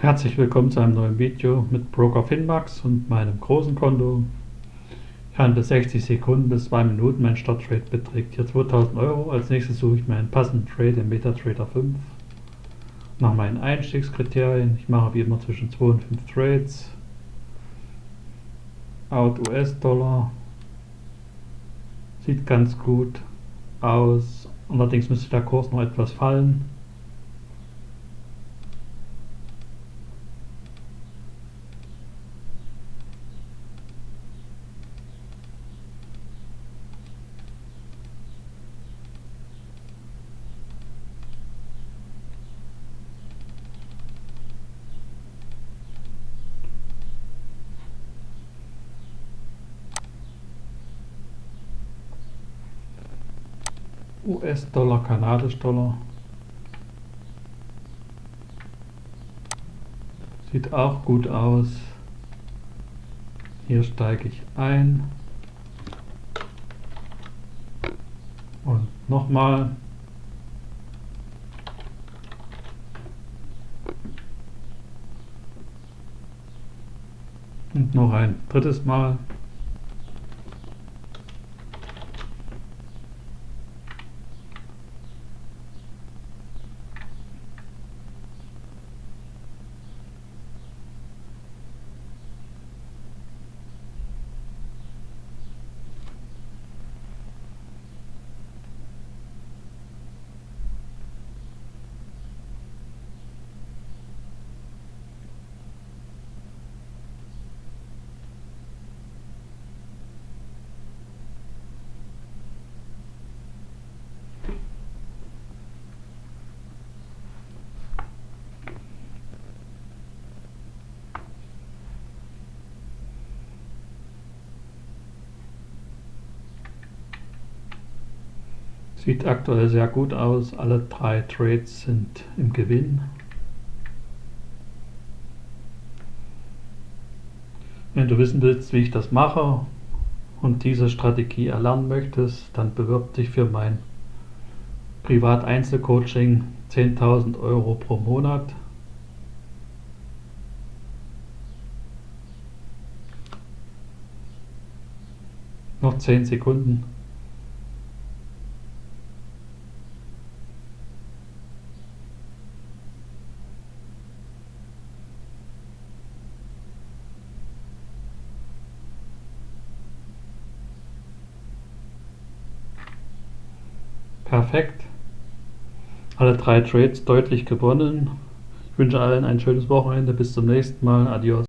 Herzlich willkommen zu einem neuen Video mit Broker Finmax und meinem großen Konto. Ich handle 60 Sekunden bis 2 Minuten. Mein Starttrade beträgt hier 2000 Euro. Als nächstes suche ich mir einen passenden Trade im MetaTrader 5. Nach meinen Einstiegskriterien. Ich mache wie immer zwischen 2 und 5 Trades. Out US-Dollar. Sieht ganz gut aus. Allerdings müsste der Kurs noch etwas fallen. US-Dollar, Kanadisch-Dollar. Sieht auch gut aus. Hier steige ich ein. Und nochmal. Und noch ein drittes Mal. Sieht aktuell sehr gut aus. Alle drei Trades sind im Gewinn. Wenn du wissen willst, wie ich das mache und diese Strategie erlernen möchtest, dann bewirb dich für mein Privat-Einzelcoaching 10.000 Euro pro Monat. Noch 10 Sekunden. Perfekt. Alle drei Trades deutlich gewonnen. Ich wünsche allen ein schönes Wochenende. Bis zum nächsten Mal. Adios.